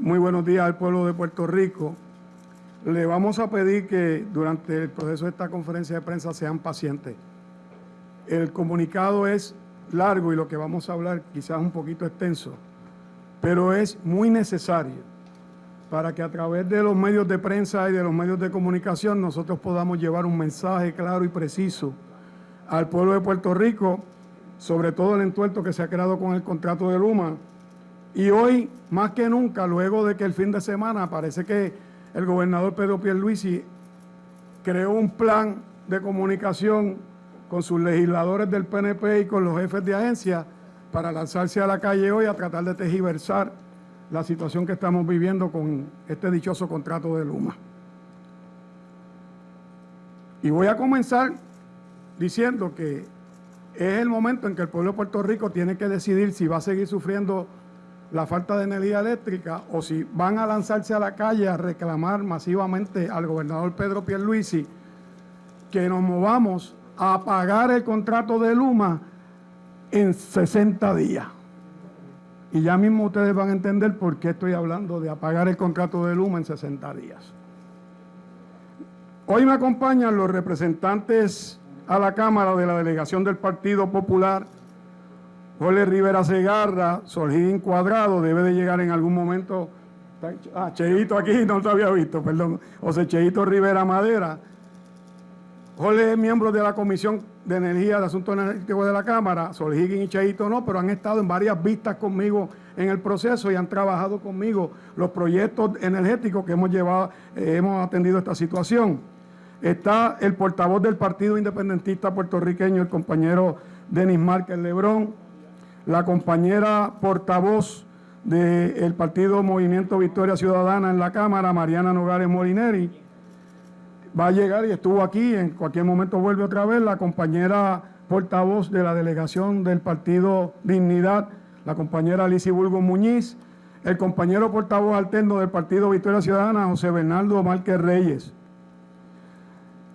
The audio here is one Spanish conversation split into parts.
muy buenos días al pueblo de Puerto Rico. Le vamos a pedir que durante el proceso de esta conferencia de prensa sean pacientes. El comunicado es largo y lo que vamos a hablar quizás un poquito extenso, pero es muy necesario para que a través de los medios de prensa y de los medios de comunicación nosotros podamos llevar un mensaje claro y preciso al pueblo de Puerto Rico, sobre todo el entuerto que se ha creado con el contrato de Luma. Y hoy, más que nunca, luego de que el fin de semana parece que el gobernador Pedro Pierluisi creó un plan de comunicación con sus legisladores del PNP y con los jefes de agencia para lanzarse a la calle hoy a tratar de tejiversar la situación que estamos viviendo con este dichoso contrato de Luma. Y voy a comenzar diciendo que es el momento en que el pueblo de Puerto Rico tiene que decidir si va a seguir sufriendo la falta de energía eléctrica o si van a lanzarse a la calle a reclamar masivamente al gobernador Pedro Pierluisi que nos movamos a pagar el contrato de Luma en 60 días. Y ya mismo ustedes van a entender por qué estoy hablando de apagar el contrato de Luma en 60 días. Hoy me acompañan los representantes a la Cámara de la Delegación del Partido Popular, Jorge Rivera Segarra, Soljín Cuadrado, debe de llegar en algún momento, ah, Cheito aquí, no lo había visto, perdón, José Cheito Rivera Madera, Jorge es miembro de la Comisión de Energía de Asuntos Energéticos de la Cámara, Sol Higgins y Cheito no, pero han estado en varias vistas conmigo en el proceso y han trabajado conmigo los proyectos energéticos que hemos llevado, eh, hemos atendido esta situación. Está el portavoz del Partido Independentista puertorriqueño, el compañero Denis Márquez Lebrón, la compañera portavoz del Partido Movimiento Victoria Ciudadana en la Cámara, Mariana Nogales Molineri, va a llegar y estuvo aquí, en cualquier momento vuelve otra vez, la compañera portavoz de la delegación del Partido Dignidad, la compañera Alicia Bulgo Muñiz, el compañero portavoz alterno del Partido Victoria Ciudadana, José Bernardo Márquez Reyes.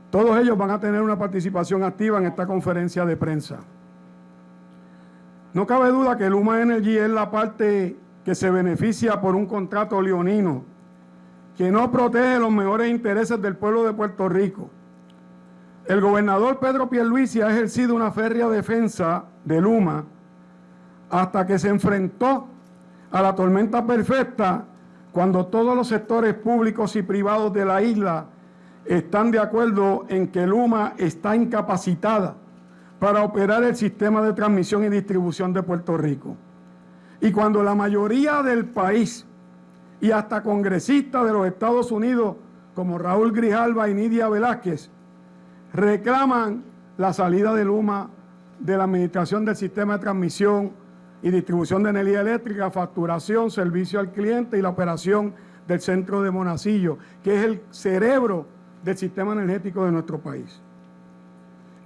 Todos ellos van a tener una participación activa en esta conferencia de prensa. No cabe duda que Luma Energy es la parte que se beneficia por un contrato leonino que no protege los mejores intereses del pueblo de Puerto Rico. El gobernador Pedro Pierluisi ha ejercido una férrea defensa de Luma hasta que se enfrentó a la tormenta perfecta cuando todos los sectores públicos y privados de la isla están de acuerdo en que Luma está incapacitada para operar el sistema de transmisión y distribución de Puerto Rico. Y cuando la mayoría del país y hasta congresistas de los Estados Unidos como Raúl Grijalva y Nidia Velázquez reclaman la salida de Luma de la administración del sistema de transmisión y distribución de energía eléctrica, facturación, servicio al cliente y la operación del centro de Monacillo, que es el cerebro del sistema energético de nuestro país.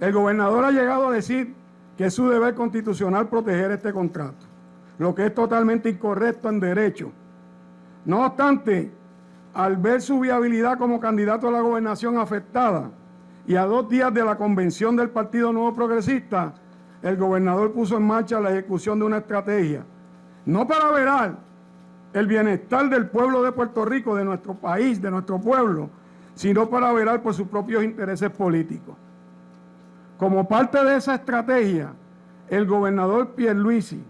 El gobernador ha llegado a decir que es su deber constitucional proteger este contrato, lo que es totalmente incorrecto en derecho, no obstante, al ver su viabilidad como candidato a la gobernación afectada y a dos días de la convención del Partido Nuevo Progresista, el gobernador puso en marcha la ejecución de una estrategia, no para verar el bienestar del pueblo de Puerto Rico, de nuestro país, de nuestro pueblo, sino para verar por sus propios intereses políticos. Como parte de esa estrategia, el gobernador Pierluisi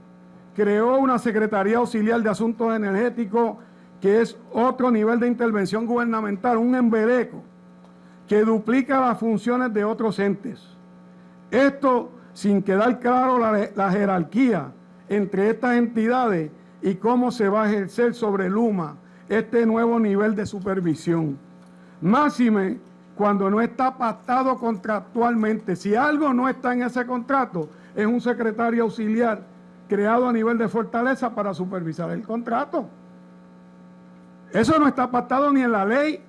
creó una Secretaría Auxiliar de Asuntos Energéticos que es otro nivel de intervención gubernamental, un embeleco, que duplica las funciones de otros entes. Esto sin quedar claro la, jerarquía entre estas entidades y cómo se va a ejercer sobre Luma este nuevo nivel de supervisión. Máxime cuando no está pactado contractualmente. Si algo no está en ese contrato, es un secretario auxiliar creado a nivel de fortaleza para supervisar el contrato. Eso no está pactado ni en la ley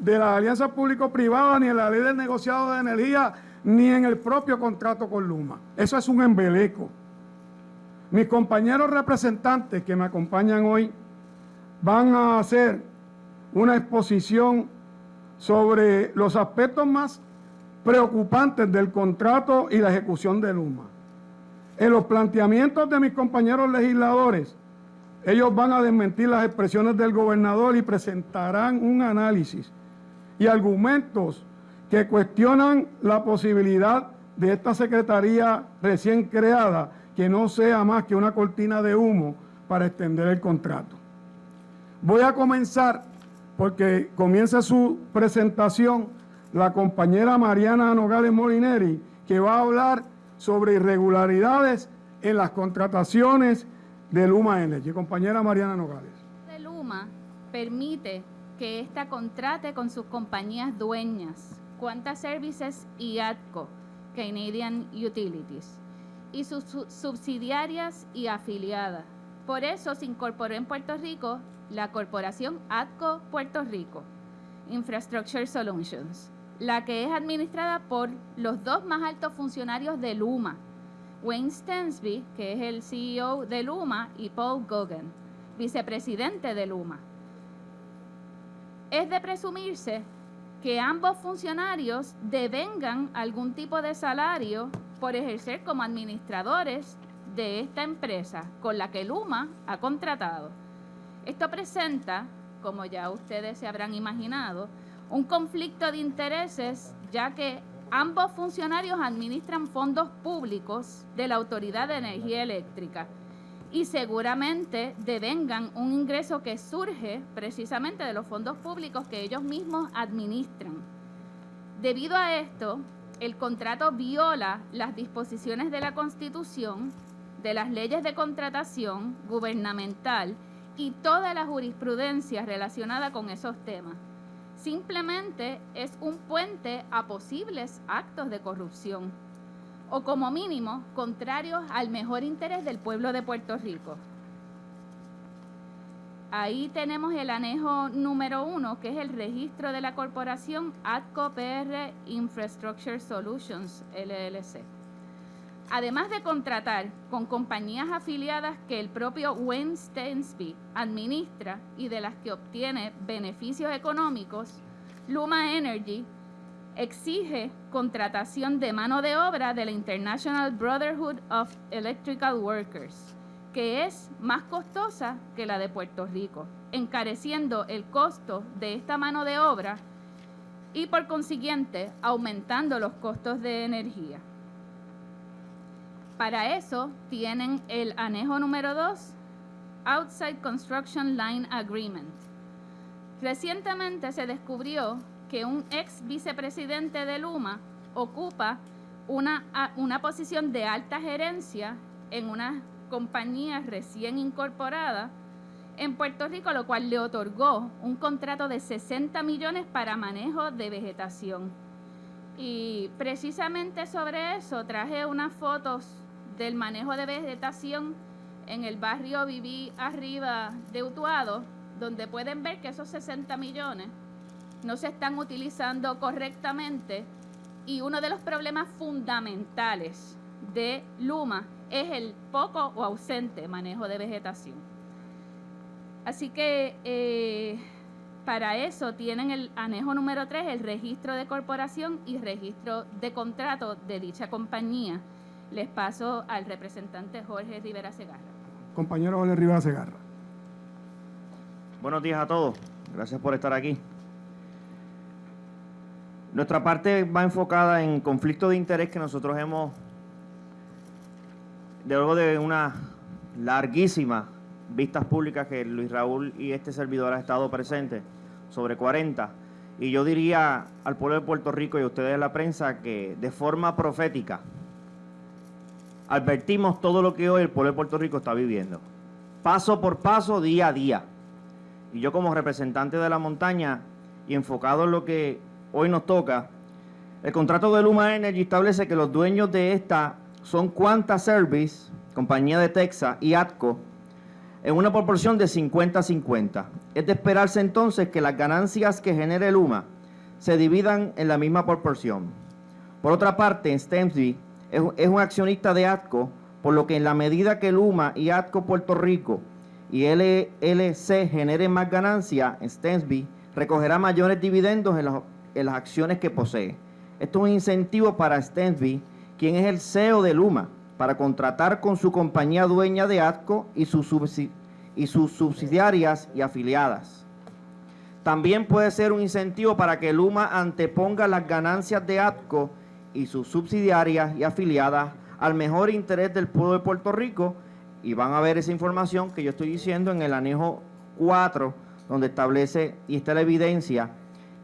de la alianza público-privada, ni en la ley del negociado de energía, ni en el propio contrato con Luma. Eso es un embeleco. Mis compañeros representantes que me acompañan hoy van a hacer una exposición sobre los aspectos más preocupantes del contrato y la ejecución de Luma. En los planteamientos de mis compañeros legisladores, Ellos van a desmentir las expresiones del gobernador y presentarán un análisis y argumentos que cuestionan la posibilidad de esta secretaría recién creada que no sea más que una cortina de humo para extender el contrato. Voy a comenzar porque comienza su presentación la compañera Mariana Nogales Molineri, que va a hablar sobre irregularidades en las contrataciones de Luma Energy. Compañera Mariana Nogales. De Luma permite que ésta contrate con sus compañías dueñas, Quanta Services y ATCO, Canadian Utilities, y sus subsidiarias y afiliadas. Por eso se incorporó en Puerto Rico la corporación ATCO Puerto Rico, Infrastructure Solutions, la que es administrada por los dos más altos funcionarios de Luma, Wayne Stensby, que es el CEO de Luma, y Paul Gogan, vicepresidente de Luma. Es de presumirse que ambos funcionarios devengan algún tipo de salario por ejercer como administradores de esta empresa con la que Luma ha contratado. Esto presenta, como ya ustedes se habrán imaginado, un conflicto de intereses, ya que ambos funcionarios administran fondos públicos de la Autoridad de Energía Eléctrica y seguramente devengan un ingreso que surge precisamente de los fondos públicos que ellos mismos administran. Debido a esto, el contrato viola las disposiciones de la Constitución, de las leyes de contratación gubernamental y toda la jurisprudencia relacionada con esos temas. Simplemente es un puente a posibles actos de corrupción o como mínimo contrarios al mejor interés del pueblo de Puerto Rico. Ahí tenemos el anejo número uno, que es el registro de la corporación ATCO PR Infrastructure Solutions, LLC además de contratar con compañías afiliadas que el propio Wayne Stensby administra y de las que obtiene beneficios económicos, Luma Energy exige contratación de mano de obra de la International Brotherhood of Electrical Workers, que es más costosa que la de Puerto Rico, encareciendo el costo de esta mano de obra y por consiguiente aumentando los costos de energía. Para eso tienen el anejo número 2, Outside Construction Line Agreement. Recientemente se descubrió que un ex vicepresidente de Luma ocupa una, una posición de alta gerencia en una compañía recién incorporada en Puerto Rico, lo cual le otorgó un contrato de 60 millones para manejo de vegetación. Y precisamente sobre eso traje unas fotos del manejo de vegetación en el barrio Viví Arriba de Utuado, donde pueden ver que esos 60 millones no se están utilizando correctamente y uno de los problemas fundamentales de Luma es el poco o ausente manejo de vegetación. Así que eh, para eso tienen el anejo número 3, el registro de corporación y registro de contrato de dicha compañía les paso al representante Jorge Rivera Segarra. Compañero Jorge Rivera Segarra. Buenos días a todos. Gracias por estar aquí. Nuestra parte va enfocada en conflicto de interés que nosotros hemos, luego de una larguísima vistas públicas que Luis Raúl y este servidor ha estado presente, sobre 40, y yo diría al pueblo de Puerto Rico y a ustedes de la prensa que de forma profética, advertimos todo lo que hoy el pueblo de Puerto Rico está viviendo. Paso por paso, día a día. Y yo como representante de la montaña y enfocado en lo que hoy nos toca, el contrato de Luma Energy establece que los dueños de esta son Quanta Service, compañía de Texas, y ATCO, en una proporción de 50-50. Es de esperarse entonces que las ganancias que genere Luma se dividan en la misma proporción. Por otra parte, en Stemsby es, un accionista de ATCO, por lo que en la medida que Luma y ATCO Puerto Rico y LLC generen más ganancia, Stensby recogerá mayores dividendos en, las acciones que posee. Esto es un incentivo para Stensby, quien es el CEO de Luma, para contratar con su compañía dueña de ATCO y su, y sus subsidiarias y afiliadas. También puede ser un incentivo para que Luma anteponga las ganancias de ATCO y sus subsidiarias y afiliadas al mejor interés del pueblo de Puerto Rico y van a ver esa información que yo estoy diciendo en el anejo 4, donde establece y está la evidencia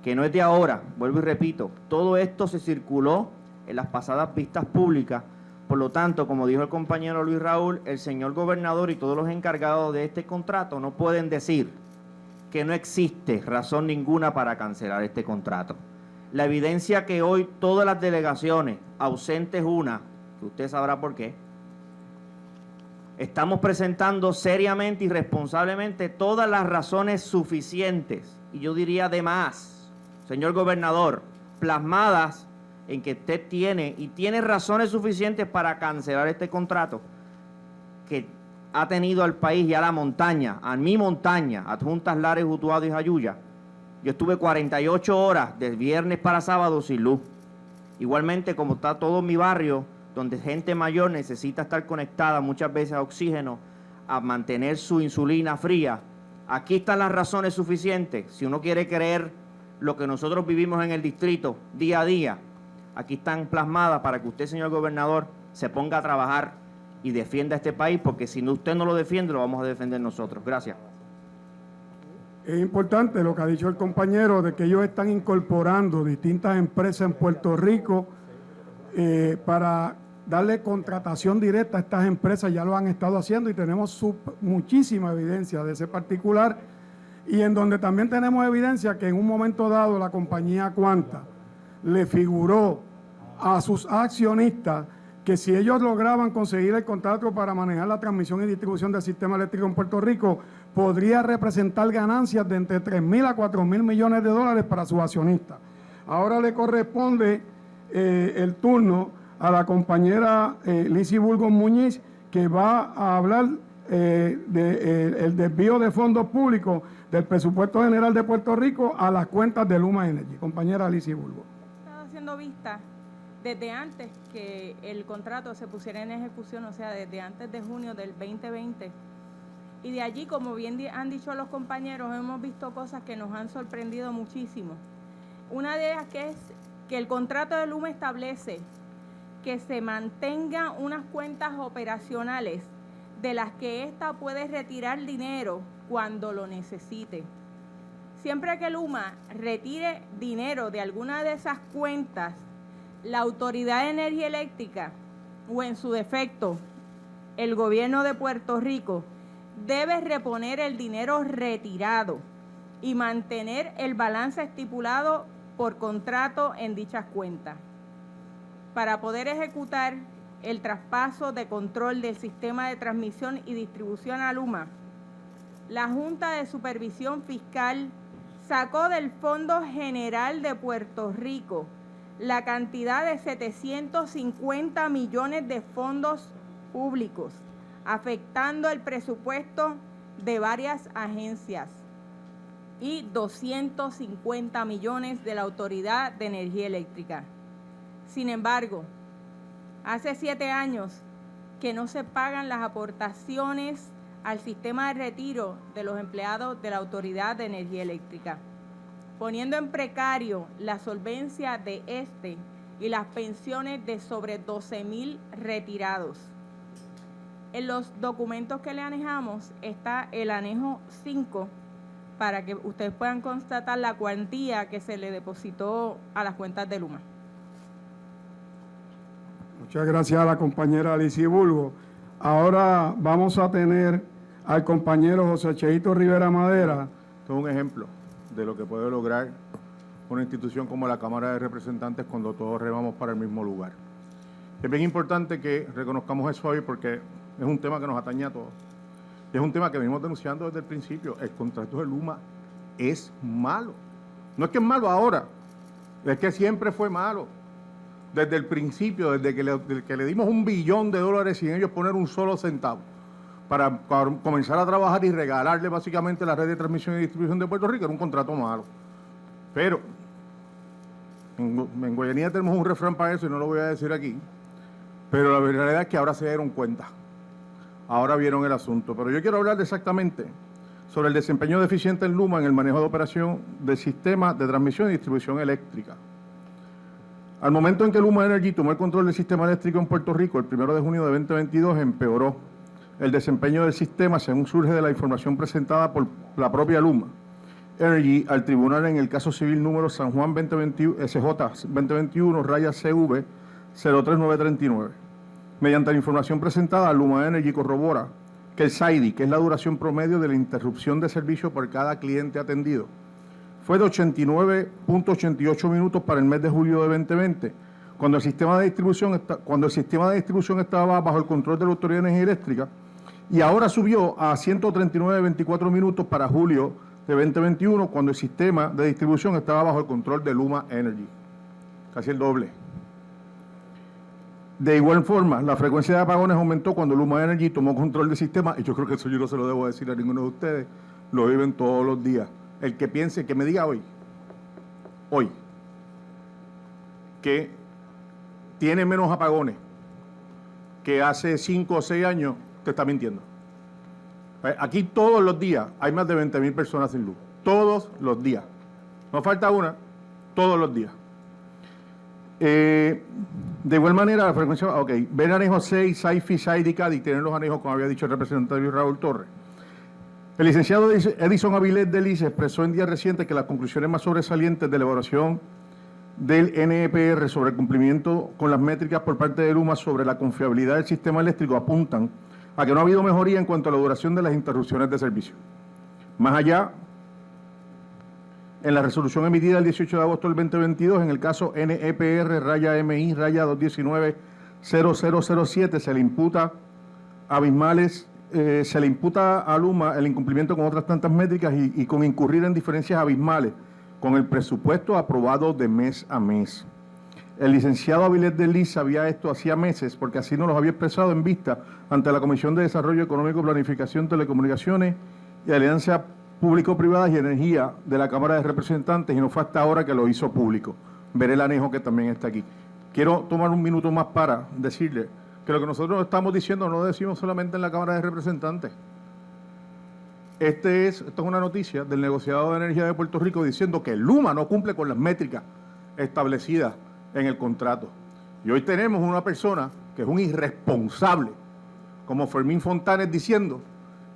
que no es de ahora, vuelvo y repito, todo esto se circuló en las pasadas vistas públicas, por lo tanto, como dijo el compañero Luis Raúl, el señor gobernador y todos los encargados de este contrato no pueden decir que no existe razón ninguna para cancelar este contrato. La evidencia que hoy todas las delegaciones, ausentes una, que usted sabrá por qué, estamos presentando seriamente y responsablemente todas las razones suficientes, y yo diría de más, señor gobernador, plasmadas en que usted tiene y tiene razones suficientes para cancelar este contrato que ha tenido al país y a la montaña, a mi montaña, adjuntas Lares, Utuado y Jayuya. Yo estuve 48 horas de viernes para sábado sin luz. Igualmente como está todo mi barrio, donde gente mayor necesita estar conectada muchas veces a oxígeno, a mantener su insulina fría. Aquí están las razones suficientes. Si uno quiere creer lo que nosotros vivimos en el distrito día a día, aquí están plasmadas para que usted, señor gobernador, se ponga a trabajar y defienda este país, porque si usted no lo defiende, lo vamos a defender nosotros. Gracias. Es importante lo que ha dicho el compañero de que ellos están incorporando distintas empresas en Puerto Rico eh, para darle contratación directa a estas empresas, ya lo han estado haciendo y tenemos muchísima evidencia de ese particular. Y en donde también tenemos evidencia que en un momento dado la compañía Cuanta le figuró a sus accionistas que si ellos lograban conseguir el contrato para manejar la transmisión y distribución del sistema eléctrico en Puerto Rico, podría representar ganancias de entre 3 mil a 4 mil millones de dólares para sus accionistas. Ahora le corresponde eh, el turno a la compañera eh, Lizy Burgos Muñiz, que va a hablar eh, del desvío de fondos públicos del presupuesto general de Puerto Rico a las cuentas de Luma Energy. Compañera Lizy Burgos. Estaba haciendo vista desde antes que el contrato se pusiera en ejecución, o sea, desde antes de junio del 2020. Y de allí, como bien han dicho los compañeros, hemos visto cosas que nos han sorprendido muchísimo. Una de ellas que es que el contrato de Luma establece que se mantengan unas cuentas operacionales de las que ésta puede retirar dinero cuando lo necesite. Siempre que Luma retire dinero de alguna de esas cuentas, la Autoridad de Energía Eléctrica o en su defecto el gobierno de Puerto Rico debe reponer el dinero retirado y mantener el balance estipulado por contrato en dichas cuentas para poder ejecutar el traspaso de control del sistema de transmisión y distribución a Luma, la Junta de Supervisión Fiscal sacó del Fondo General de Puerto Rico la cantidad de 750 millones de fondos públicos, afectando el presupuesto de varias agencias y 250 millones de la Autoridad de Energía Eléctrica. Sin embargo, hace siete años que no se pagan las aportaciones al sistema de retiro de los empleados de la Autoridad de Energía Eléctrica, poniendo en precario la solvencia de este y las pensiones de sobre 12 mil retirados. En los documentos que le anejamos está el anejo 5 para que ustedes puedan constatar la cuantía que se le depositó a las cuentas de Luma. Muchas gracias a la compañera Alicia Bulgo. Ahora vamos a tener al compañero José Cheito Rivera Madera. Esto es un ejemplo de lo que puede lograr una institución como la Cámara de Representantes cuando todos remamos para el mismo lugar. Es bien importante que reconozcamos eso hoy porque es un tema que nos atañe a todos. Es un tema que venimos denunciando desde el principio. El contrato de Luma es malo. No es que es malo ahora, es que siempre fue malo desde el principio, desde que le, que le dimos un billón de dólares sin ellos poner un solo centavo, para, comenzar a trabajar y regalarle básicamente la red de transmisión y distribución de Puerto Rico, era un contrato malo. Pero en, Guayanía tenemos un refrán para eso y no lo voy a decir aquí, pero la realidad es que ahora se dieron cuenta. ahora vieron el asunto. Pero yo quiero hablar exactamente sobre el desempeño deficiente en Luma en el manejo de operación del sistema de transmisión y distribución eléctrica. Al momento en que Luma Energy tomó el control del sistema eléctrico en Puerto Rico, el 1 de junio de 2022, empeoró el desempeño del sistema según surge de la información presentada por la propia Luma Energy al tribunal en el caso civil número San Juan 2021, SJ 2021, raya CV 03939. Mediante la información presentada, Luma Energy corrobora que el SAIDI, que es la duración promedio de la interrupción de servicio por cada cliente atendido, fue de 89.88 minutos para el mes de julio de 2020, cuando el sistema de distribución, cuando el sistema de distribución estaba bajo el control de la Autoridad de Energía Eléctrica, y ahora subió a 139.24 minutos para julio de 2021, cuando el sistema de distribución estaba bajo el control de Luma Energy, casi el doble. De igual forma, la frecuencia de apagones aumentó cuando Luma Energy tomó control del sistema, y yo creo que eso yo no se lo debo decir a ninguno de ustedes, lo viven todos los días. El que piense, que me diga hoy, hoy, que tiene menos apagones que hace 5 o 6 años, te está mintiendo. Eh, Aquí todos los días hay más de 20 mil personas sin luz. Todos los días. No falta una, todos los días. Eh, de igual manera, la frecuencia, ok, ven anejo 6, SAIFI, SAIDI, CADI, tienen los anejos, como había dicho el representante Raúl Torres. El licenciado Edison Avilés de Lice expresó en días recientes que las conclusiones más sobresalientes de la elaboración del NEPR sobre el cumplimiento con las métricas por parte de Luma sobre la confiabilidad del sistema eléctrico apuntan a que no ha habido mejoría en cuanto a la duración de las interrupciones de servicio. Más allá, en la resolución emitida el 18 de agosto del 2022, en el caso NEPR raya MI raya 219-0007, se le imputa a Bismales, eh, se le imputa a Luma el incumplimiento con otras tantas métricas y con incurrir en diferencias abismales con el presupuesto aprobado de mes a mes. El licenciado Avilés de Liz sabía esto hacía meses porque así nos lo había expresado en vista ante la Comisión de Desarrollo Económico, Planificación, Telecomunicaciones y Alianza Público-Privadas y Energía de la Cámara de Representantes y no fue hasta ahora que lo hizo público. Veré el anejo que también está aquí. Quiero tomar un minuto más para decirle que lo que nosotros estamos diciendo no lo decimos solamente en la Cámara de Representantes. Este es, esto es una noticia del negociado de energía de Puerto Rico diciendo que Luma no cumple con las métricas establecidas en el contrato. Y hoy tenemos una persona que es un irresponsable, como Fermín Fontanes diciendo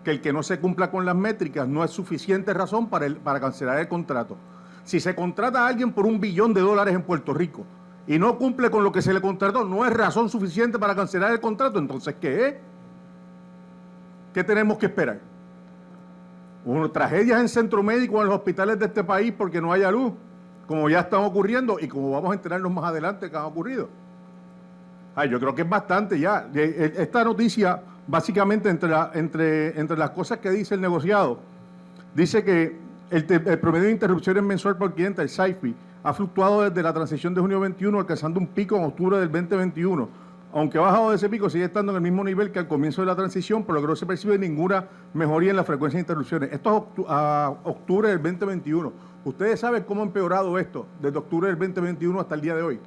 que el que no se cumpla con las métricas no es suficiente razón para, para cancelar el contrato. Si se contrata a alguien por un billón de dólares en Puerto Rico y no cumple con lo que se le contrató, no es razón suficiente para cancelar el contrato, entonces ¿qué es? ¿Qué tenemos que esperar? Tragedias en centro médico en los hospitales de este país porque no haya luz, como ya están ocurriendo y como vamos a enterarnos más adelante que han ocurrido. Ay, yo creo que es bastante ya. Esta noticia, básicamente, entre, entre, entre las cosas que dice el negociado, dice que el, el promedio de interrupciones mensual por cliente, el SAIFI, ha fluctuado desde la transición de junio 21, alcanzando un pico en octubre del 2021 aunque ha bajado de ese pico, sigue estando en el mismo nivel que al comienzo de la transición, por lo que no se percibe ninguna mejoría en la frecuencia de interrupciones. Esto es a octubre del 2021. Ustedes saben cómo ha empeorado esto desde octubre del 2021 hasta el día de hoy.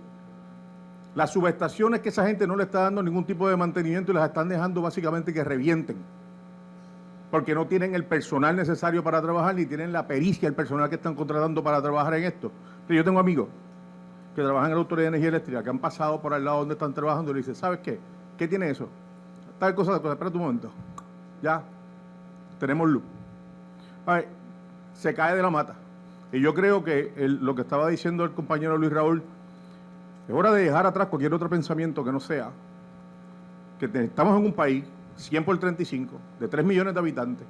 Las subestaciones que esa gente no le está dando ningún tipo de mantenimiento y las están dejando básicamente que revienten. Porque no tienen el personal necesario para trabajar ni tienen la pericia, el personal que están contratando para trabajar en esto. Yo tengo amigos que trabajan en la Autoridad de Energía Eléctrica, que han pasado por al lado donde están trabajando y le dicen, ¿sabes qué? ¿Qué tiene eso? Tal cosa, tal cosa, espérate un momento. Ya, tenemos luz. Ver, se cae de la mata. Y yo creo que lo que estaba diciendo el compañero Luis Raúl, es hora de dejar atrás cualquier otro pensamiento que no sea que estamos en un país, 100 por 35, de 3 millones de habitantes,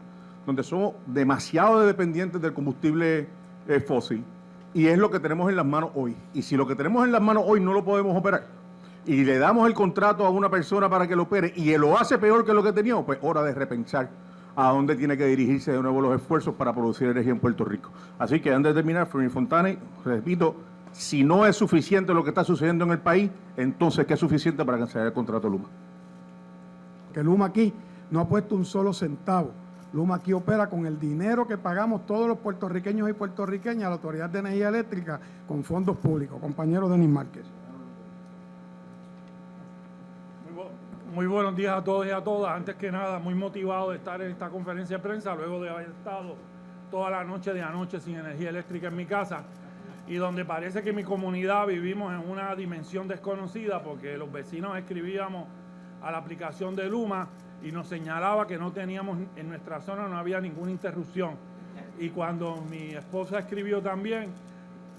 donde somos demasiado dependientes del combustible eh, fósil y es lo que tenemos en las manos hoy. Y si lo que tenemos en las manos hoy no lo podemos operar y le damos el contrato a una persona para que lo opere y lo hace peor que lo que teníamos, pues hora de repensar a dónde tiene que dirigirse de nuevo los esfuerzos para producir energía en Puerto Rico. Así que antes de terminar, Fermín Fontane, repito, si no es suficiente lo que está sucediendo en el país, entonces ¿qué es suficiente para cancelar el contrato Luma? Que Luma aquí no ha puesto un solo centavo Luma aquí opera con el dinero que pagamos todos los puertorriqueños y puertorriqueñas a la Autoridad de Energía Eléctrica con fondos públicos. Compañero Denis Márquez. Muy buenos días a todos y a todas. Antes que nada, muy motivado de estar en esta conferencia de prensa luego de haber estado toda la noche de anoche sin energía eléctrica en mi casa y donde parece que mi comunidad vivimos en una dimensión desconocida porque los vecinos escribíamos a la aplicación de Luma y nos señalaba que no teníamos, en nuestra zona no había ninguna interrupción. Y cuando mi esposa escribió también,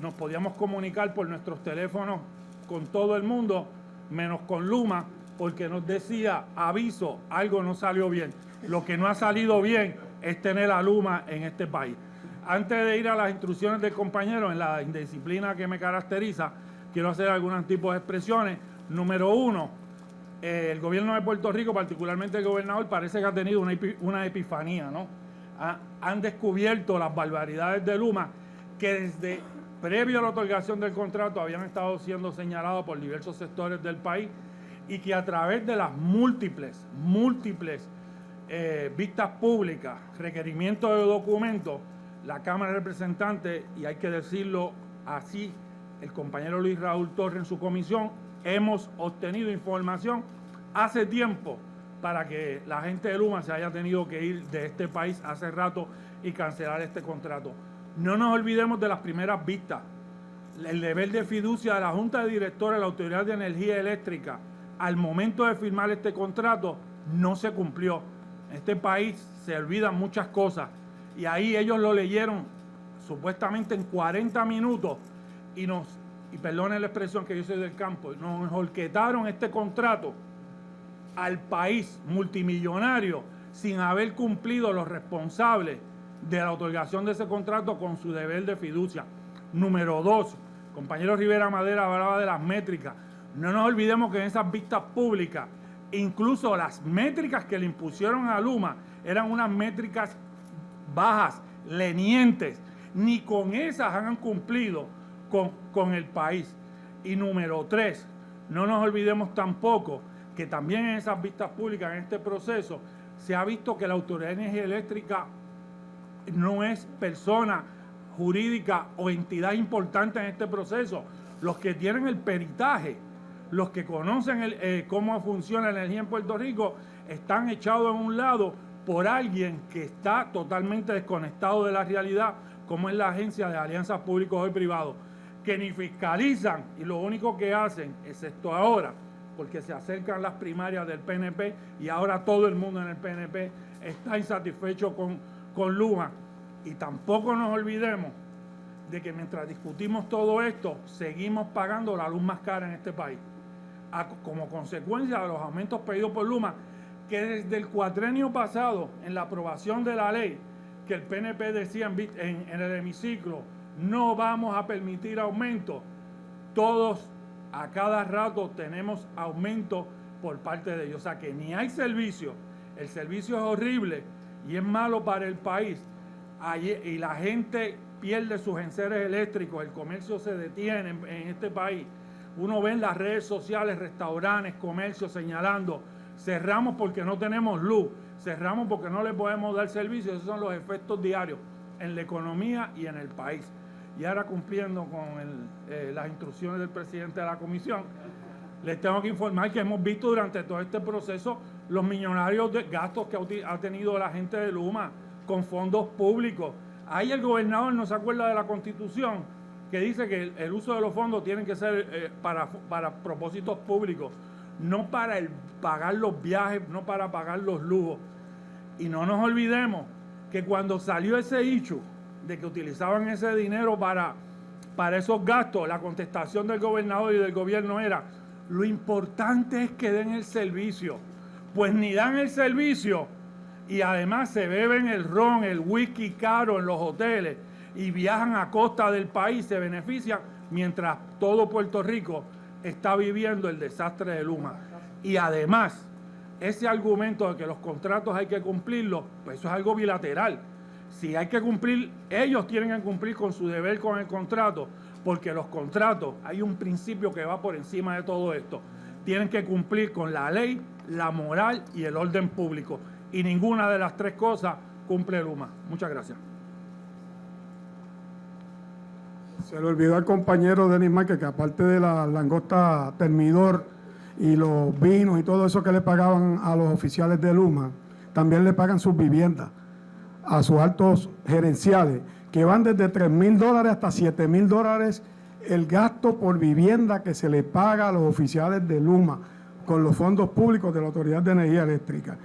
nos podíamos comunicar por nuestros teléfonos con todo el mundo, menos con Luma, porque nos decía, aviso, algo no salió bien. Lo que no ha salido bien es tener a Luma en este país. Antes de ir a las instrucciones del compañero, en la indisciplina que me caracteriza, quiero hacer algunos tipos de expresiones. Número uno, eh, el gobierno de Puerto Rico, particularmente el gobernador, parece que ha tenido una, una epifanía, ¿no? han descubierto las barbaridades de Luma que desde previo a la otorgación del contrato habían estado siendo señalados por diversos sectores del país y que a través de las múltiples, múltiples eh, vistas públicas, requerimientos de documentos, la Cámara de Representantes, y hay que decirlo así, el compañero Luis Raúl Torres en su comisión, hemos obtenido información hace tiempo para que la gente de Luma se haya tenido que ir de este país hace rato y cancelar este contrato. No nos olvidemos de las primeras vistas. El deber de fiducia de la Junta de Directores de la Autoridad de Energía Eléctrica al momento de firmar este contrato no se cumplió. En este país se olvidan muchas cosas y ahí ellos lo leyeron supuestamente en 40 minutos y nos, y perdonen la expresión que yo soy del campo, nos holquetaron este contrato al país multimillonario sin haber cumplido los responsables de la otorgación de ese contrato con su deber de fiducia. Número dos, compañero Rivera Madera hablaba de las métricas. No nos olvidemos que en esas vistas públicas, incluso las métricas que le impusieron a Luma eran unas métricas bajas, lenientes. Ni con esas han cumplido con, con el país. Y número tres, no nos olvidemos tampoco que también en esas vistas públicas, en este proceso, se ha visto que la Autoridad de Energía Eléctrica no es persona jurídica o entidad importante en este proceso. Los que tienen el peritaje, los que conocen eh, cómo funciona la energía en Puerto Rico, están echados en un lado por alguien que está totalmente desconectado de la realidad, como es la Agencia de Alianzas Públicos y Privados, que ni fiscalizan y lo único que hacen, excepto ahora, porque se acercan las primarias del PNP y ahora todo el mundo en el PNP está insatisfecho con, con Luma. Y tampoco nos olvidemos de que mientras discutimos todo esto, seguimos pagando la luz más cara en este país. Como consecuencia de los aumentos pedidos por Luma, que desde el cuatrenio pasado, en la aprobación de la ley, que el PNP decía en, el hemiciclo, no vamos a permitir aumentos, todos a cada rato tenemos aumento por parte de ellos. O sea que ni hay servicio, el servicio es horrible y es malo para el país. y la gente pierde sus enseres eléctricos, el comercio se detiene en, en este país. Uno ve en las redes sociales, restaurantes, comercios señalando, cerramos porque no tenemos luz, cerramos porque no le podemos dar servicio. Esos son los efectos diarios en la economía y en el país y ahora cumpliendo con eh, las instrucciones del presidente de la comisión, les tengo que informar que hemos visto durante todo este proceso los millonarios de gastos que ha tenido la gente de Luma con fondos públicos. Ahí el gobernador no se acuerda de la constitución que dice que el, uso de los fondos tiene que ser eh, para, para propósitos públicos, no para el, pagar los viajes, no para pagar los lujos. Y no nos olvidemos que cuando salió ese hecho, de que utilizaban ese dinero para, para esos gastos, la contestación del gobernador y del gobierno era, lo importante es que den el servicio. Pues ni dan el servicio y además se beben el ron, el whisky caro en los hoteles y viajan a costa del país, se benefician, mientras todo Puerto Rico está viviendo el desastre de Luma. Y además, ese argumento de que los contratos hay que cumplirlos, pues eso es algo bilateral si hay que cumplir, ellos tienen que cumplir con su deber con el contrato, porque los contratos, hay un principio que va por encima de todo esto. Tienen que cumplir con la ley, la moral y el orden público. Y ninguna de las tres cosas cumple Luma. Muchas gracias. Se le olvidó al compañero Denis Márquez que aparte de la langosta termidor y los vinos y todo eso que le pagaban a los oficiales de Luma, también le pagan sus viviendas a sus altos gerenciales, que van desde 3 mil dólares hasta 7 mil dólares el gasto por vivienda que se le paga a los oficiales de Luma con los fondos públicos de la Autoridad de Energía Eléctrica.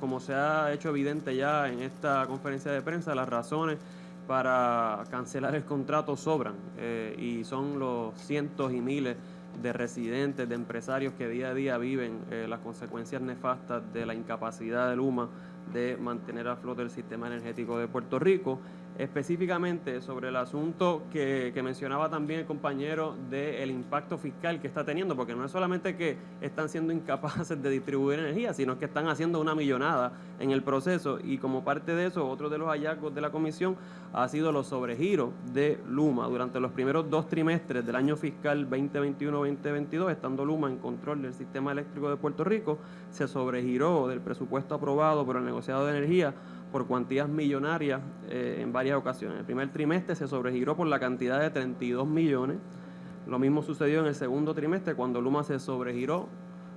Como se ha hecho evidente ya en esta conferencia de prensa, las razones para cancelar el contrato sobran eh, y son los cientos y miles de residentes, de empresarios que día a día viven eh, las consecuencias nefastas de la incapacidad de Luma de mantener a flote el sistema energético de Puerto Rico específicamente sobre el asunto que, mencionaba también el compañero del impacto fiscal que está teniendo, porque no es solamente que están siendo incapaces de distribuir energía, sino que están haciendo una millonada en el proceso. Y como parte de eso, otro de los hallazgos de la comisión ha sido los sobregiros de Luma. Durante los primeros dos trimestres del año fiscal 2021-2022, estando Luma en control del sistema eléctrico de Puerto Rico, se sobregiró del presupuesto aprobado por el negociado de energía por cuantías millonarias eh, en varias ocasiones. El primer trimestre se sobregiró por la cantidad de 32 millones. Lo mismo sucedió en el segundo trimestre cuando Luma se sobregiró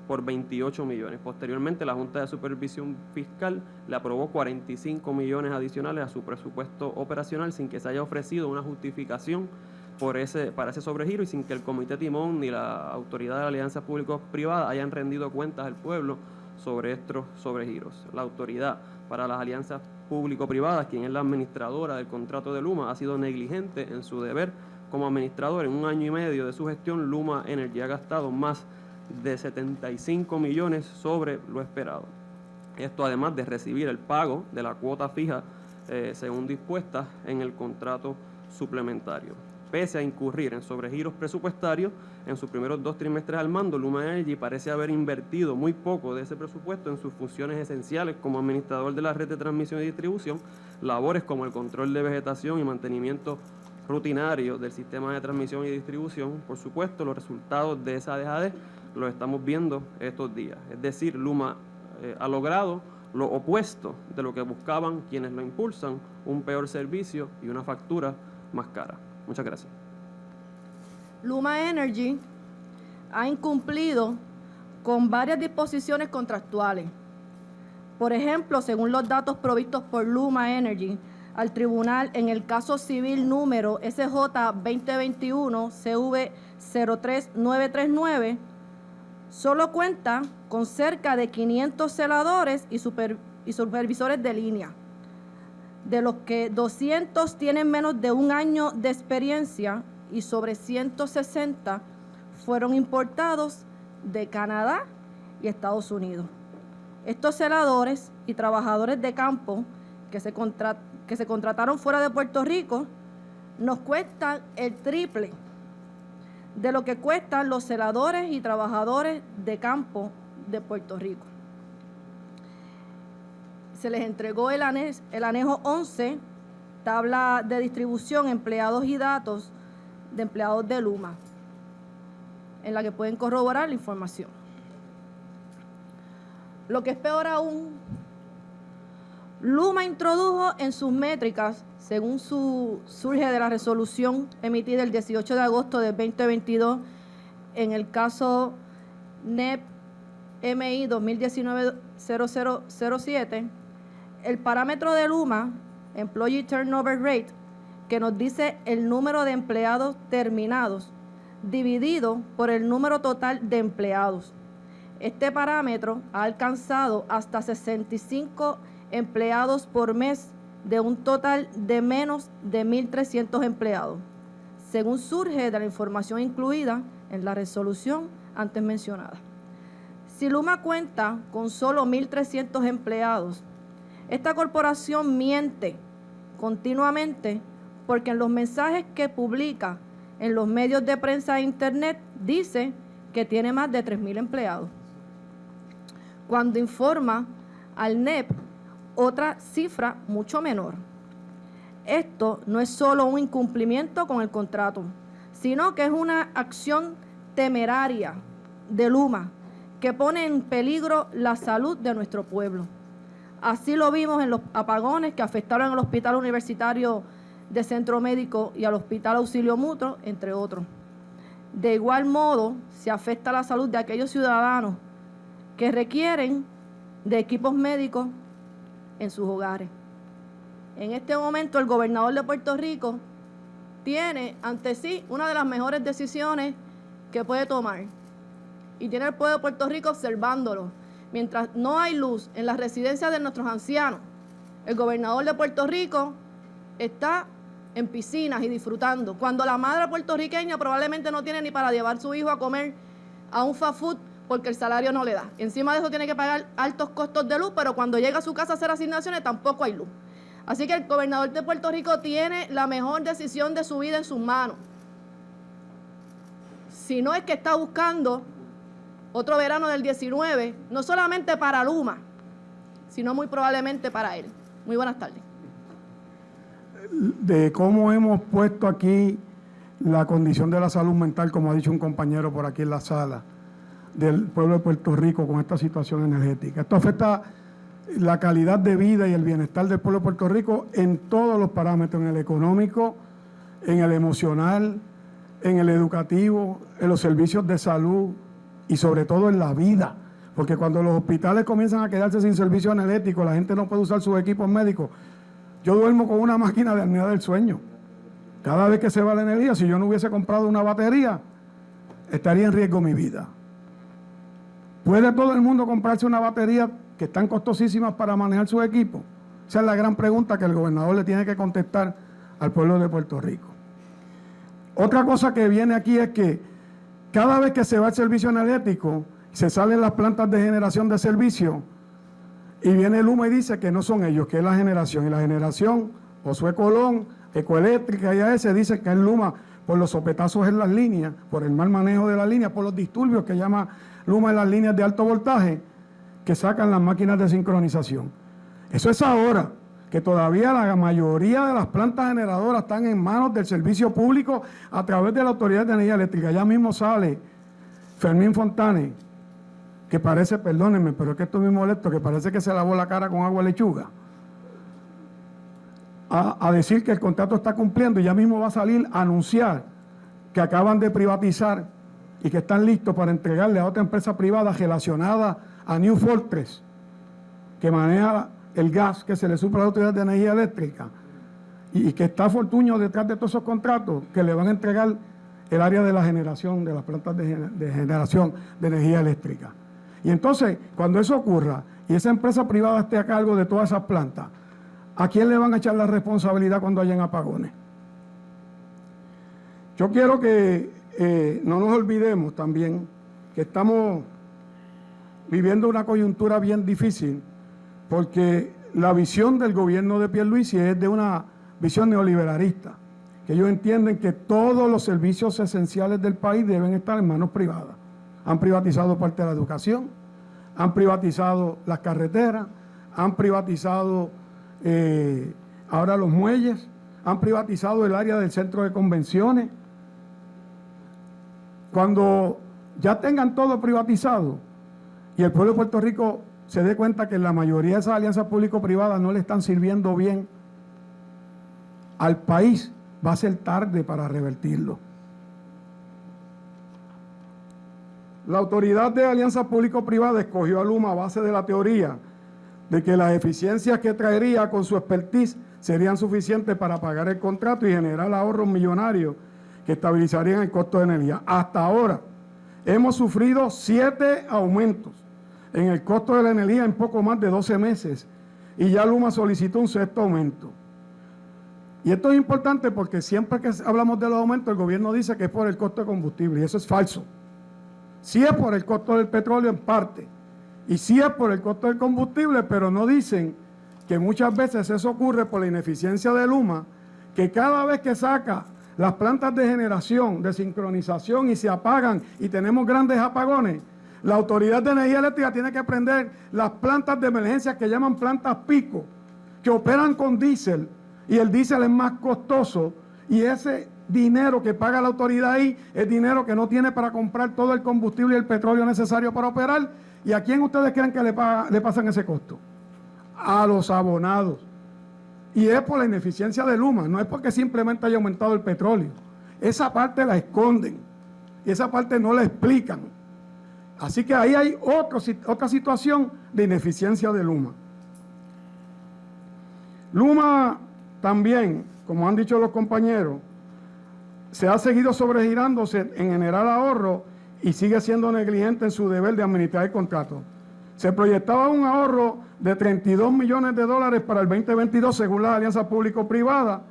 por 28 millones. Posteriormente, la Junta de Supervisión Fiscal le aprobó 45 millones adicionales a su presupuesto operacional sin que se haya ofrecido una justificación por ese, para ese sobregiro y sin que el Comité Timón ni la Autoridad de la Alianza Público-Privada hayan rendido cuentas al pueblo sobre estos sobregiros. La autoridad para las alianzas público-privadas, quien es la administradora del contrato de Luma, ha sido negligente en su deber como administrador. En un año y medio de su gestión, Luma Energy ha gastado más de 75 millones sobre lo esperado. Esto además de recibir el pago de la cuota fija eh, según dispuesta en el contrato suplementario. Pese a incurrir en sobregiros presupuestarios, en sus primeros dos trimestres al mando, Luma Energy parece haber invertido muy poco de ese presupuesto en sus funciones esenciales como administrador de la red de transmisión y distribución, labores como el control de vegetación y mantenimiento rutinario del sistema de transmisión y distribución. Por supuesto, los resultados de esa dejadez los estamos viendo estos días. Es decir, Luma eh, ha logrado lo opuesto de lo que buscaban quienes lo impulsan, un peor servicio y una factura más cara. Muchas gracias. Luma Energy ha incumplido con varias disposiciones contractuales. Por ejemplo, según los datos provistos por Luma Energy al tribunal en el caso civil número SJ 2021 CV 03939, solo cuenta con cerca de 500 celadores y, y supervisores de línea de los que 200 tienen menos de un año de experiencia y sobre 160 fueron importados de Canadá y Estados Unidos. Estos celadores y trabajadores de campo que se, contrataron fuera de Puerto Rico nos cuestan el triple de lo que cuestan los celadores y trabajadores de campo de Puerto Rico se les entregó el, el anejo 11, tabla de distribución, empleados y datos de empleados de Luma, en la que pueden corroborar la información. Lo que es peor aún, Luma introdujo en sus métricas, según su, surge de la resolución emitida el 18 de agosto de 2022, en el caso NEP MI 2019-0007, el parámetro de Luma, Employee Turnover Rate, que nos dice el número de empleados terminados dividido por el número total de empleados. Este parámetro ha alcanzado hasta 65 empleados por mes de un total de menos de 1.300 empleados, según surge de la información incluida en la resolución antes mencionada. Si Luma cuenta con solo 1.300 empleados, esta corporación miente continuamente porque en los mensajes que publica en los medios de prensa e internet dice que tiene más de 3.000 empleados. Cuando informa al NEP otra cifra mucho menor. Esto no es solo un incumplimiento con el contrato, sino que es una acción temeraria de Luma que pone en peligro la salud de nuestro pueblo. Así lo vimos en los apagones que afectaron al Hospital Universitario de Centro Médico y al Hospital Auxilio Mutuo, entre otros. De igual modo, se afecta la salud de aquellos ciudadanos que requieren de equipos médicos en sus hogares. En este momento, el gobernador de Puerto Rico tiene ante sí una de las mejores decisiones que puede tomar. Y tiene el pueblo de Puerto Rico observándolo. Mientras no hay luz en las residencias de nuestros ancianos, el gobernador de Puerto Rico está en piscinas y disfrutando. Cuando la madre puertorriqueña probablemente no tiene ni para llevar su hijo a comer a un fast food porque el salario no le da. Encima de eso tiene que pagar altos costos de luz, pero cuando llega a su casa a hacer asignaciones tampoco hay luz. Así que el gobernador de Puerto Rico tiene la mejor decisión de su vida en sus manos. Si no es que está buscando otro verano del 19, no solamente para Luma, sino muy probablemente para él. Muy buenas tardes. De cómo hemos puesto aquí la condición de la salud mental, como ha dicho un compañero por aquí en la sala, del pueblo de Puerto Rico con esta situación energética. Esto afecta la calidad de vida y el bienestar del pueblo de Puerto Rico en todos los parámetros, en el económico, en el emocional, en el educativo, en los servicios de salud y sobre todo en la vida. Porque cuando los hospitales comienzan a quedarse sin servicio energético, la gente no puede usar sus equipos médicos. Yo duermo con una máquina de apnea del sueño. Cada vez que se va la energía, si yo no hubiese comprado una batería, estaría en riesgo mi vida. ¿Puede todo el mundo comprarse una batería que están costosísimas para manejar su equipo? Esa es la gran pregunta que el gobernador le tiene que contestar al pueblo de Puerto Rico. Otra cosa que viene aquí es que cada vez que se va el servicio energético, se salen las plantas de generación de servicio y viene el y dice que no son ellos, que es la generación. Y la generación, Josué Colón, Ecoeléctrica y AES, dice que es Luma por los sopetazos en las líneas, por el mal manejo de las líneas, por los disturbios que llama Luma en las líneas de alto voltaje, que sacan las máquinas de sincronización. Eso es ahora, que todavía la mayoría de las plantas generadoras están en manos del servicio público a través de la Autoridad de Energía Eléctrica. Ya mismo sale Fermín Fontane, que parece, perdónenme, pero es que estoy muy molesto, que parece que se lavó la cara con agua lechuga, a, a decir que el contrato está cumpliendo y ya mismo va a salir a anunciar que acaban de privatizar y que están listos para entregarle a otra empresa privada relacionada a New Fortress, que maneja el gas que se le supra a la Autoridad de Energía Eléctrica, y, que está Fortuño detrás de todos esos contratos, que le van a entregar el área de la generación, de las plantas de generación de energía eléctrica. Y entonces, cuando eso ocurra y esa empresa privada esté a cargo de todas esas plantas, ¿a quién le van a echar la responsabilidad cuando hayan apagones? Yo quiero que eh, no nos olvidemos también que estamos viviendo una coyuntura bien difícil porque la visión del gobierno de Pierluisi es de una visión neoliberalista, que ellos entienden que todos los servicios esenciales del país deben estar en manos privadas. Han privatizado parte de la educación, han privatizado las carreteras, han privatizado eh, ahora los muelles, han privatizado el área del centro de convenciones. Cuando ya tengan todo privatizado y el pueblo de Puerto Rico se dé cuenta que la mayoría de esas alianzas público-privadas no le están sirviendo bien al país, va a ser tarde para revertirlo. La autoridad de alianzas público-privadas escogió a Luma a base de la teoría de que las eficiencias que traería con su expertise serían suficientes para pagar el contrato y generar ahorros millonarios que estabilizarían el costo de energía. Hasta ahora hemos sufrido siete aumentos en el costo de la energía en poco más de 12 meses y ya Luma solicitó un sexto aumento. Y esto es importante porque siempre que hablamos de los aumentos el gobierno dice que es por el costo de combustible y eso es falso. Sí es por el costo del petróleo en parte y sí es por el costo del combustible, pero no dicen que muchas veces eso ocurre por la ineficiencia de Luma, que cada vez que saca las plantas de generación, de sincronización y se apagan y tenemos grandes apagones, la Autoridad de Energía Eléctrica tiene que prender las plantas de emergencia que llaman plantas pico, que operan con diésel y el diésel es más costoso y ese dinero que paga la autoridad ahí es dinero que no tiene para comprar todo el combustible y el petróleo necesario para operar. ¿Y a quién ustedes creen que le, paga- le pasan ese costo? A los abonados. Y es por la ineficiencia de Luma, no es porque simplemente haya aumentado el petróleo. Esa parte la esconden. y esa parte no la explican. Así que ahí hay otra situación de ineficiencia de Luma. Luma también, como han dicho los compañeros, se ha seguido sobregirándose en generar ahorro y sigue siendo negligente en su deber de administrar el contrato. Se proyectaba un ahorro de 32 millones de dólares para el 2022 según la alianza público-privada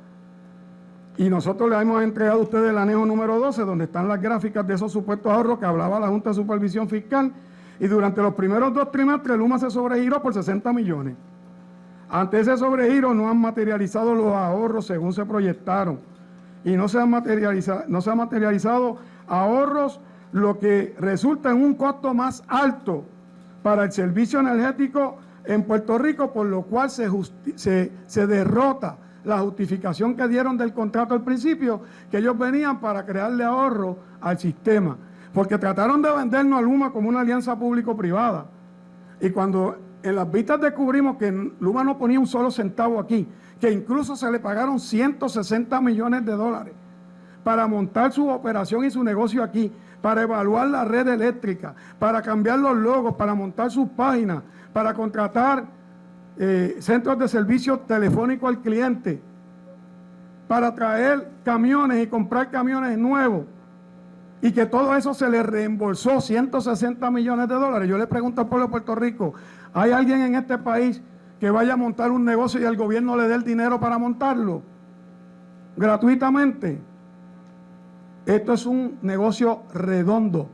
y nosotros le hemos entregado a ustedes el anejo número 12 donde están las gráficas de esos supuestos ahorros que hablaba la Junta de Supervisión Fiscal y durante los primeros dos trimestres Luma se sobregiró por 60 millones. Ante ese sobregiro no han materializado los ahorros según se proyectaron y no se han materializado, no se han materializado ahorros, lo que resulta en un costo más alto para el servicio energético en Puerto Rico, por lo cual se, se, se derrota la justificación que dieron del contrato al principio, que ellos venían para crearle ahorro al sistema, porque trataron de vendernos a Luma como una alianza público-privada. Y cuando en las vistas descubrimos que Luma no ponía un solo centavo aquí, que incluso se le pagaron 160 millones de dólares para montar su operación y su negocio aquí, para evaluar la red eléctrica, para cambiar los logos, para montar sus páginas, para contratar eh, centros de servicio telefónico al cliente, para traer camiones y comprar camiones nuevos, y que todo eso se le reembolsó 160 millones de dólares. Yo le pregunto al pueblo de Puerto Rico, ¿hay alguien en este país que vaya a montar un negocio y el gobierno le dé el dinero para montarlo? Gratuitamente. Esto es un negocio redondo.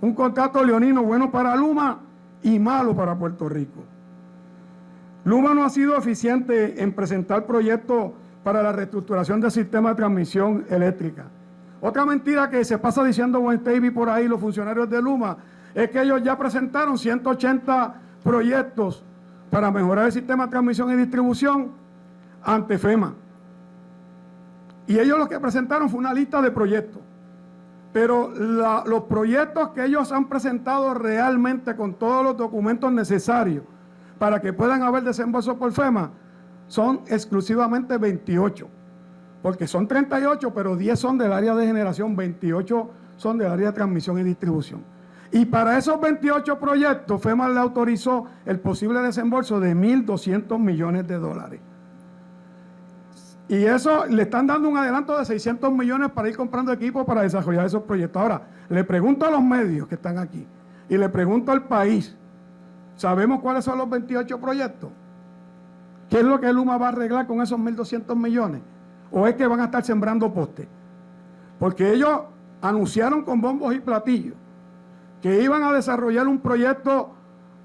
Un contrato leonino bueno para Luma y malo para Puerto Rico. Luma no ha sido eficiente en presentar proyectos para la reestructuración del sistema de transmisión eléctrica. Otra mentira que se pasa diciendo Davy por ahí, los funcionarios de Luma, es que ellos ya presentaron 180 proyectos para mejorar el sistema de transmisión y distribución ante FEMA. Y ellos lo que presentaron fue una lista de proyectos. Pero los proyectos que ellos han presentado realmente con todos los documentos necesarios para que puedan haber desembolso por FEMA son exclusivamente 28. Porque son 38, pero 10 son del área de generación, 28 son del área de transmisión y distribución. Y para esos 28 proyectos, FEMA le autorizó el posible desembolso de 1.200 millones de dólares. Y eso le están dando un adelanto de 600 millones para ir comprando equipos para desarrollar esos proyectos. Ahora, le pregunto a los medios que están aquí y le pregunto al país, ¿sabemos cuáles son los 28 proyectos? ¿Qué es lo que Luma va a arreglar con esos 1.200 millones? ¿O es que van a estar sembrando postes? Porque ellos anunciaron con bombos y platillos que iban a desarrollar un proyecto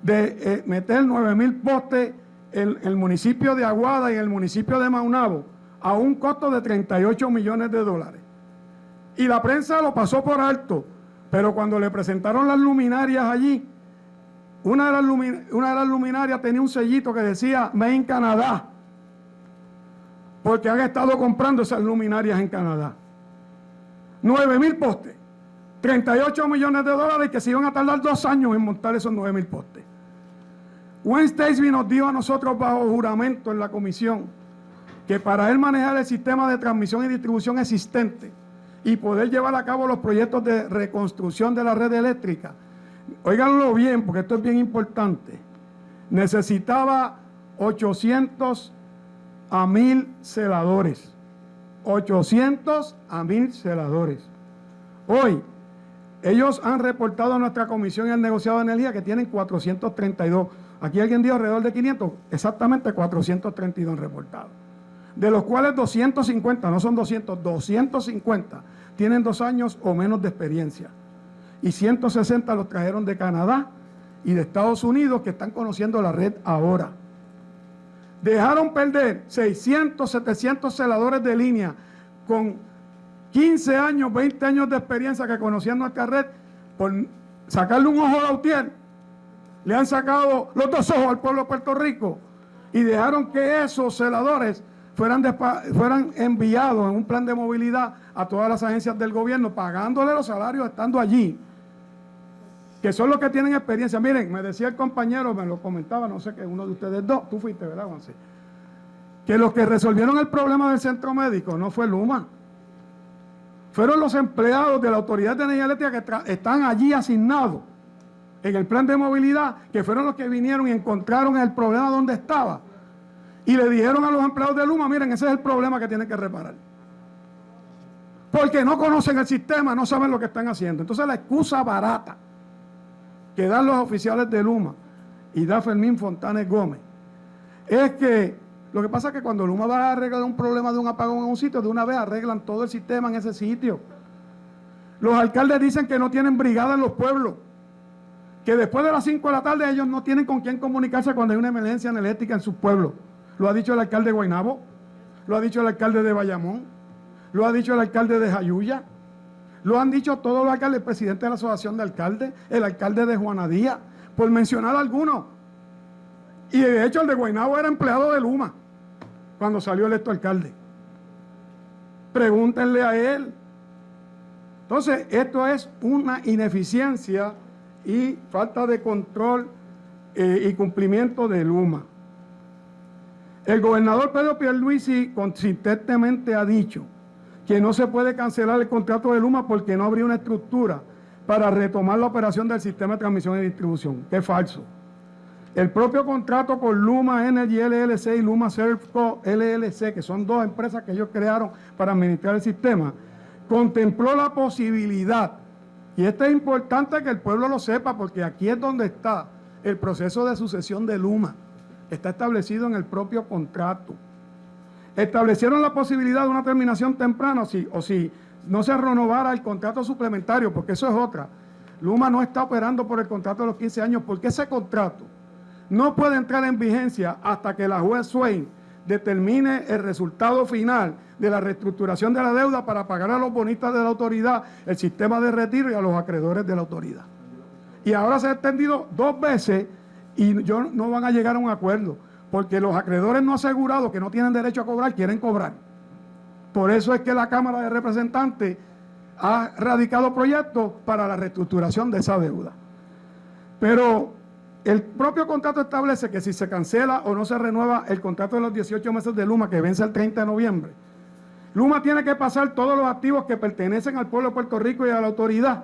de eh, meter 9.000 postes en el municipio de Aguada y en el municipio de Maunabo a un costo de 38 millones de dólares. Y la prensa lo pasó por alto, pero cuando le presentaron las luminarias allí, una de las, luminarias tenía un sellito que decía Made in Canadá, porque han estado comprando esas luminarias en Canadá. 9 mil postes, 38 millones de dólares que se iban a tardar dos años en montar esos 9 mil postes. Wednesday nos dio a nosotros bajo juramento en la comisión que para él manejar el sistema de transmisión y distribución existente y poder llevar a cabo los proyectos de reconstrucción de la red eléctrica, Óiganlo bien, porque esto es bien importante. Necesitaba 800 a 1000 celadores. 800 a 1000 celadores. Hoy, ellos han reportado a nuestra comisión y al negociado de energía que tienen 432. Aquí alguien dio alrededor de 500, exactamente 432 reportados. De los cuales 250, no son 200, 250 tienen dos años o menos de experiencia y 160 los trajeron de Canadá y de Estados Unidos que están conociendo la red ahora. Dejaron perder 600, 700 celadores de línea con 15 años, 20 años de experiencia que conocían nuestra red por sacarle un ojo a Lautier. Le han sacado los dos ojos al pueblo de Puerto Rico y dejaron que esos celadores fueran, fueran enviados en un plan de movilidad a todas las agencias del gobierno, pagándole los salarios estando allí que son los que tienen experiencia. Miren, me decía el compañero, me lo comentaba, no sé qué, uno de ustedes dos, tú fuiste, ¿verdad, Juan? Que los que resolvieron el problema del centro médico no fue Luma, fueron los empleados de la Autoridad de Energía Eléctrica que están allí asignados en el plan de movilidad, que fueron los que vinieron y encontraron el problema donde estaba. Y le dijeron a los empleados de Luma, miren, ese es el problema que tienen que reparar. Porque no conocen el sistema, no saben lo que están haciendo. Entonces la excusa barata que dan los oficiales de Luma y da Fermín Fontanes Gómez es que lo que pasa es que cuando Luma va a arreglar un problema de un apagón en un sitio, de una vez arreglan todo el sistema en ese sitio. Los alcaldes dicen que no tienen brigada en los pueblos, que después de las 5 de la tarde ellos no tienen con quién comunicarse cuando hay una emergencia energética en sus pueblos. Lo ha dicho el alcalde de Guaynabo, lo ha dicho el alcalde de Bayamón, lo ha dicho el alcalde de Jayuya, lo han dicho todos los alcaldes, el presidente de la asociación de alcaldes, el alcalde de Juanadía, por mencionar algunos. Y de hecho el de Guaynabo era empleado de Luma cuando salió electo alcalde. Pregúntenle a él. Entonces, esto es una ineficiencia y falta de control eh, y cumplimiento de Luma. El gobernador Pedro Pierluisi consistentemente ha dicho que no se puede cancelar el contrato de Luma porque no habría una estructura para retomar la operación del sistema de transmisión y distribución, es falso. El propio contrato con Luma Energy LLC y Luma Servco LLC, que son dos empresas que ellos crearon para administrar el sistema, contempló la posibilidad, y esto es importante que el pueblo lo sepa, porque aquí es donde está el proceso de sucesión de Luma, está establecido en el propio contrato. Establecieron la posibilidad de una terminación temprana, o si no se renovara el contrato suplementario, porque eso es otra. Luma no está operando por el contrato de los 15 años, porque ese contrato no puede entrar en vigencia hasta que la juez Swain determine el resultado final de la reestructuración de la deuda para pagar a los bonistas de la autoridad, el sistema de retiro y a los acreedores de la autoridad. Y ahora se ha extendido dos veces y yo, no van a llegar a un acuerdo, porque los acreedores no asegurados que no tienen derecho a cobrar, quieren cobrar. Por eso es que la Cámara de Representantes ha radicado proyectos para la reestructuración de esa deuda. Pero el propio contrato establece que si se cancela o no se renueva el contrato de los 18 meses de Luma, que vence el 30 de noviembre, Luma tiene que pasar todos los activos que pertenecen al pueblo de Puerto Rico y a la autoridad,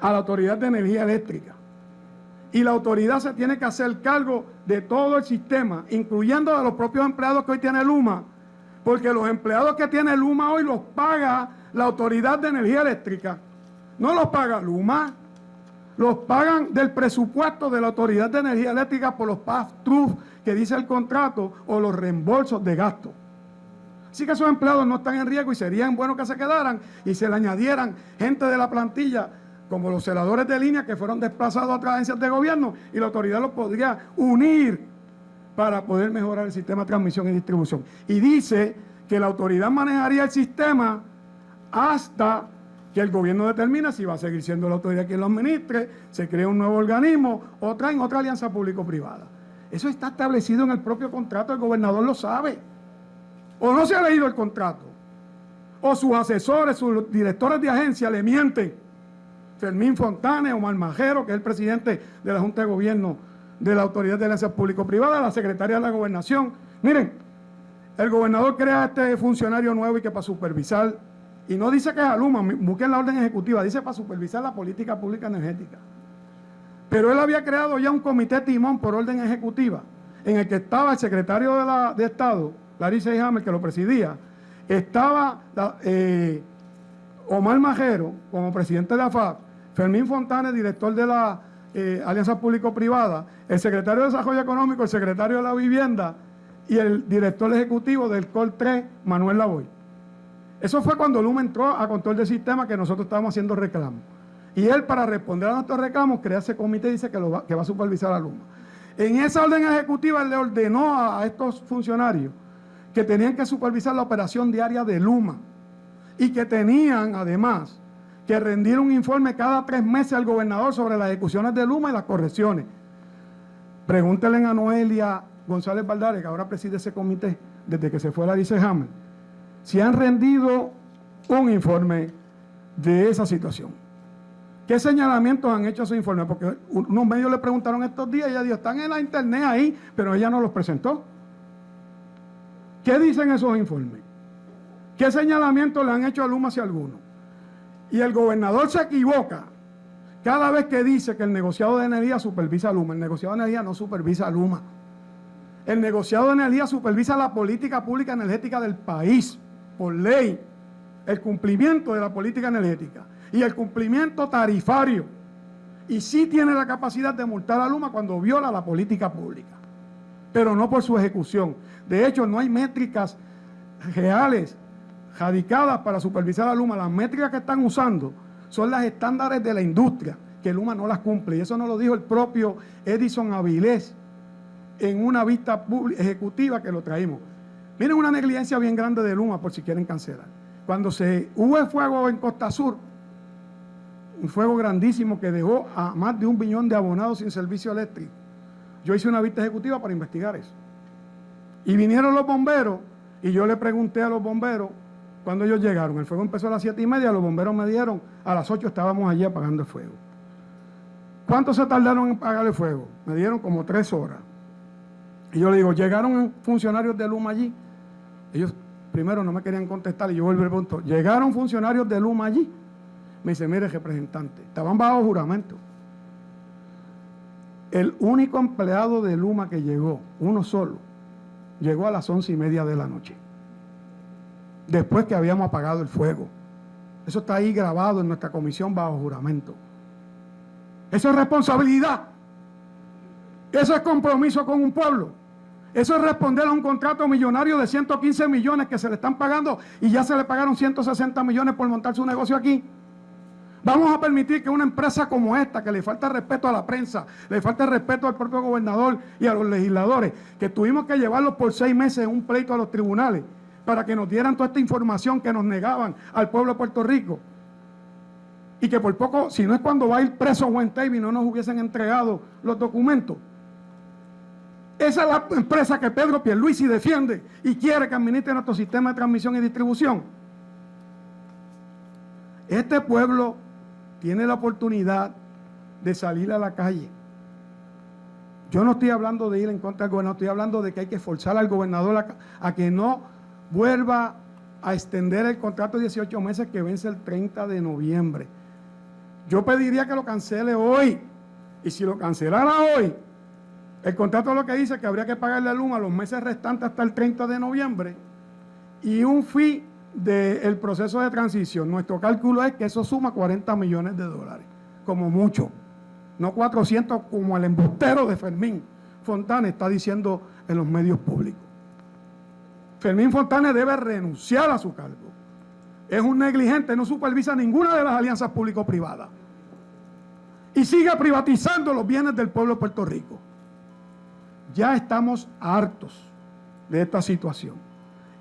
a la autoridad de energía eléctrica. Y la autoridad se tiene que hacer cargo de todo el sistema, incluyendo a los propios empleados que hoy tiene Luma, porque los empleados que tiene Luma hoy los paga la autoridad de energía eléctrica, no los paga Luma los pagan del presupuesto de la Autoridad de Energía Eléctrica por los pass-through que dice el contrato o los reembolsos de gasto. Así que esos empleados no están en riesgo y serían buenos que se quedaran y se le añadieran gente de la plantilla como los celadores de línea que fueron desplazados a otras agencias de gobierno y la autoridad los podría unir para poder mejorar el sistema de transmisión y distribución. Y dice que la autoridad manejaría el sistema hasta que el gobierno determina si va a seguir siendo la autoridad quien lo administre, se crea un nuevo organismo o traen otra alianza público-privada. Eso está establecido en el propio contrato, el gobernador lo sabe. O no se ha leído el contrato, o sus asesores, sus directores de agencia le mienten. Fermín Fontane, Omar Majero, que es el presidente de la Junta de Gobierno de la Autoridad de Alianza Público-Privada, la secretaria de la Gobernación. Miren, el gobernador crea este funcionario nuevo y que para supervisar y no dice que es Aluma, busquen la orden ejecutiva, dice para supervisar la política pública energética. Pero él había creado ya un comité timón por orden ejecutiva, en el que estaba el secretario de, Estado, Larissa Hammer, que lo presidía, estaba eh, Omar Majero como presidente de la FAP, Fermín Fontanes, director de la eh, Alianza Público-Privada, el secretario de Desarrollo Económico, el secretario de la Vivienda y el director ejecutivo del COL 3, Manuel Lavoy. Eso fue cuando Luma entró a control del sistema que nosotros estábamos haciendo reclamos. Y él, para responder a nuestros reclamos, crea ese comité y dice que, va, a supervisar a Luma. En esa orden ejecutiva, le ordenó a, estos funcionarios que tenían que supervisar la operación diaria de Luma y que tenían, además, que rendir un informe cada tres meses al gobernador sobre las ejecuciones de Luma y las correcciones. Pregúntenle a Noelia González Valdares, que ahora preside ese comité desde que se fue la Dice Hammer si han rendido un informe de esa situación. ¿Qué señalamientos han hecho esos informes? Porque unos medios le preguntaron estos días ella dijo, están en la internet ahí, pero ella no los presentó. ¿Qué dicen esos informes? ¿Qué señalamientos le han hecho a Luma si alguno? Y el gobernador se equivoca cada vez que dice que el negociado de energía supervisa a Luma. El negociado de energía no supervisa a Luma. El negociado de energía supervisa la política pública energética del país, por ley, el cumplimiento de la política energética y el cumplimiento tarifario. Y sí tiene la capacidad de multar a Luma cuando viola la política pública, pero no por su ejecución. De hecho, no hay métricas reales radicadas para supervisar a Luma. Las métricas que están usando son las estándares de la industria, que Luma no las cumple. Y eso nos lo dijo el propio Edison Avilés en una vista ejecutiva que lo traímos. Miren una negligencia bien grande de Luma por si quieren cancelar. Cuando se hubo el fuego en Costa Sur, un fuego grandísimo que dejó a más de un billón de abonados sin servicio eléctrico. Yo hice una vista ejecutiva para investigar eso. Y vinieron los bomberos y yo le pregunté a los bomberos cuando ellos llegaron. El fuego empezó a las siete y media, los bomberos me dieron, a las 8 estábamos allí apagando el fuego. ¿Cuánto se tardaron en apagar el fuego? Me dieron como tres horas. Y yo le digo, llegaron funcionarios de Luma allí. Ellos primero no me querían contestar y yo vuelvo al punto. Llegaron funcionarios de Luma allí. Me dice, mire, representante, estaban bajo juramento. El único empleado de Luma que llegó, uno solo, llegó a las once y media de la noche. Después que habíamos apagado el fuego. Eso está ahí grabado en nuestra comisión bajo juramento. Eso es responsabilidad. Eso es compromiso con un pueblo. Eso es responder a un contrato millonario de 115 millones que se le están pagando y ya se le pagaron 160 millones por montar su negocio aquí. Vamos a permitir que una empresa como esta, que le falta respeto a la prensa, le falta respeto al propio gobernador y a los legisladores, que tuvimos que llevarlos por seis meses en un pleito a los tribunales para que nos dieran toda esta información que nos negaban al pueblo de Puerto Rico. Y que por poco, si no es cuando va a ir preso Juan y no nos hubiesen entregado los documentos. Esa es la empresa que Pedro Pierluisi defiende y quiere que administre nuestro sistema de transmisión y distribución. Este pueblo tiene la oportunidad de salir a la calle. Yo no estoy hablando de ir en contra del gobernador, estoy hablando de que hay que forzar al gobernador a que no vuelva a extender el contrato de 18 meses que vence el 30 de noviembre. Yo pediría que lo cancele hoy. Y si lo cancelara hoy, el contrato lo que dice que habría que pagarle a los meses restantes hasta el 30 de noviembre y un fee del proceso de transición. Nuestro cálculo es que eso suma 40 millones de dólares, como mucho. No 400 como el embustero de Fermín Fontana está diciendo en los medios públicos. Fermín Fontana debe renunciar a su cargo. Es un negligente, no supervisa ninguna de las alianzas público-privadas. Y sigue privatizando los bienes del pueblo de Puerto Rico. Ya estamos hartos de esta situación.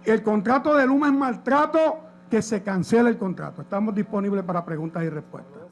El contrato de Luma es maltrato, que se cancele el contrato. Estamos disponibles para preguntas y respuestas.